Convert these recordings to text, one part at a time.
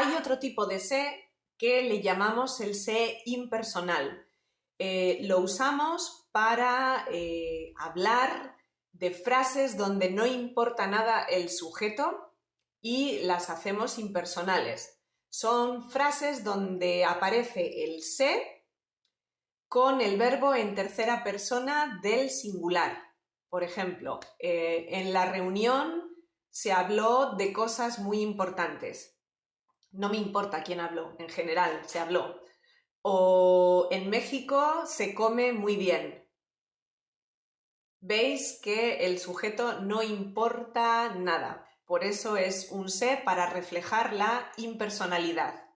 Hay otro tipo de se que le llamamos el se impersonal. Eh, lo usamos para eh, hablar de frases donde no importa nada el sujeto y las hacemos impersonales. Son frases donde aparece el se con el verbo en tercera persona del singular. Por ejemplo, eh, en la reunión se habló de cosas muy importantes. No me importa quién habló, en general se habló. O en México se come muy bien. Veis que el sujeto no importa nada. Por eso es un se para reflejar la impersonalidad.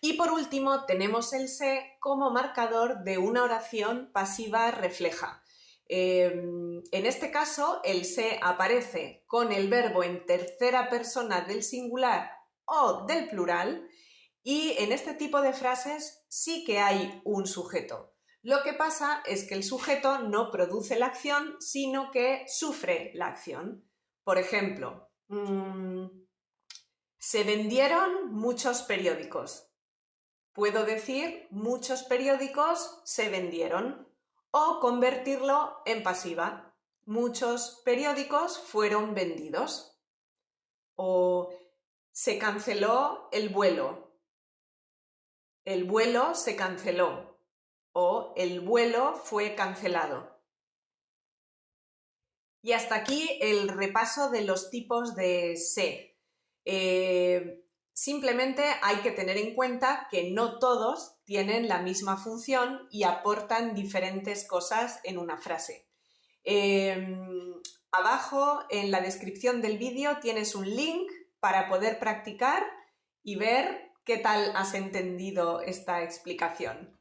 Y por último tenemos el se como marcador de una oración pasiva refleja. Em, en este caso, el se aparece con el verbo en tercera persona del singular o del plural y en este tipo de frases sí que hay un sujeto. Lo que pasa es que el sujeto no produce la acción, sino que sufre la acción. Por ejemplo, mm, se vendieron muchos periódicos. Puedo decir muchos periódicos se vendieron o convertirlo en pasiva. Muchos periódicos fueron vendidos. O se canceló el vuelo. El vuelo se canceló. O el vuelo fue cancelado. Y hasta aquí el repaso de los tipos de se. Eh, Simplemente hay que tener en cuenta que no todos tienen la misma función y aportan diferentes cosas en una frase. Em, abajo en la descripción del vídeo tienes un link para poder practicar y ver qué tal has entendido esta explicación.